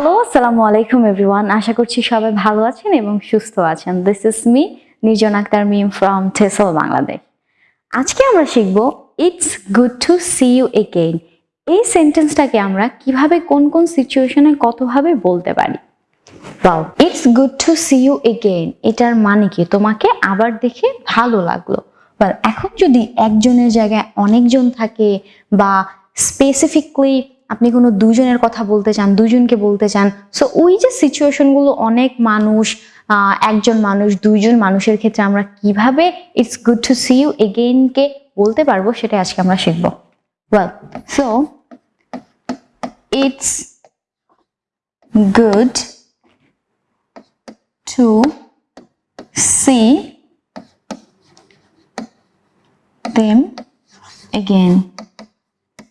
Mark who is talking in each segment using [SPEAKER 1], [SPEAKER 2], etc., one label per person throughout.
[SPEAKER 1] Hello আসসালামু আলাইকুম everyone আশা করছি সবাই ভালো আছেন এবং সুস্থ আছেন। This is me Nirjon Akter Mim from টেসল Bangladesh আজকে আমরা শিখব it's good to see you again এই সেন্টেন্সটাকে আমরা কীভাবে কোন কোন সিচুয়েশনে কতভাবে বলতে পারি? It's good to see you again এটার মানে কি? তোমাকে আবার দেখে ভালো লাগল। Well, এখন যদি একজনের জায়গায় অনেকজন থাকে বা স্পেসিফিকলি আপনি কোনো দুজনের কথা বলতে চান দুজনকে বলতে চান সো ওই যে সিচুয়েশনগুলো অনেক মানুষ একজন মানুষ, দুইজন মানুষের ক্ষেত্রে আমরা কীভাবে it's good to see you এগেইনকে বলতে পারব সেটা আজকে আমরা শিখব। Well so it's good to see them again.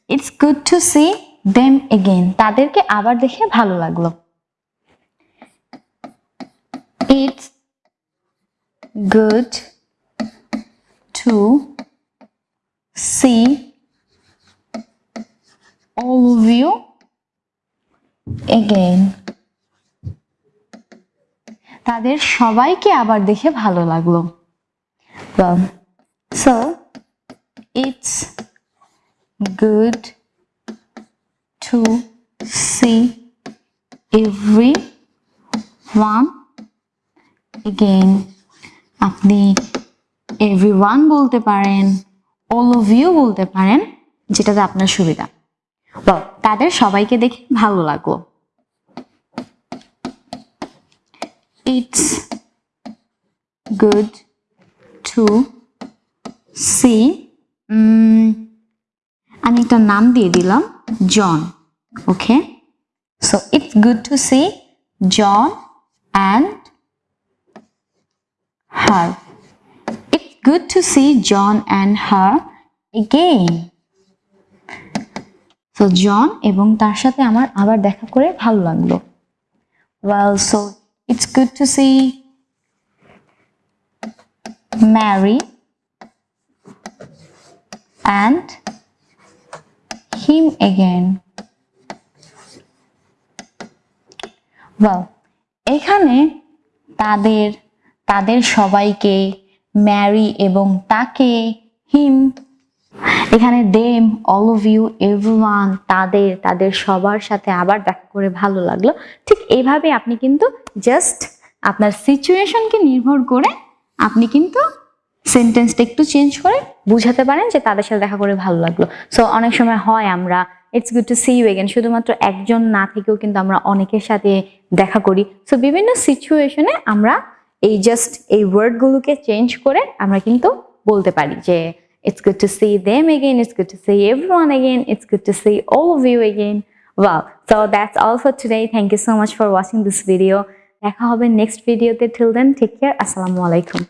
[SPEAKER 1] It's good to see them again তাদেরকে আবার দেখে ভালো লাগল। It's good to see all you again তাদের সবাইকে আবার দেখে ভালো লাগল। So it's good to see everyone again. আপনি everyone বলতে পারেন all of you বলতে পারেন যেটাতে আপনার সুবিধা। Well, তাদের সবাইকে দেখে ভালো লাগল। It's good to see উম, আমি একটা নাম দিয়ে দিলাম জন Okay so it's good to see John and her it's good to see John and her again তো জন এবং তার সাথে আমার আবার দেখা করে ভালো লাগলো well so it's good to see Mary and him again. Well, এখানে তাদের তাদের সবাইকে ম্যারি এবং তাকে হিম এখানে them all of you everyone তাদের তাদের সবার সাথে আবার দেখা করে ভালো লাগল। ঠিক এইভাবে আপনি কিন্তু জাস্ট আপনার সিচুয়েশনকে নির্ভর করে আপনি কিন্তু সেন্টেন্সটা একটু চেঞ্জ করে বুঝাতে পারেন যে তাদের সাথে দেখা করে ভালো লাগল। সো অনেক সময় হয় আমরা it's good to see you again শুধুমাত্র একজন না থেকেও কিন্তু আমরা অনেকের সাথে দেখা করি। সো বিভিন্ন সিচুয়েশনে আমরা এই জাস্ট এই ওয়ার্ডগুলোকে চেঞ্জ করে আমরা কিন্তু বলতে পারি যে it's good to see them again it's good to see everyone again it's good to see all of you again wow. So, that's all for today. Thank you so much for watching this video দেখা হবে next ভিডিওতে till then, take care. আসসালামু আলাইকুম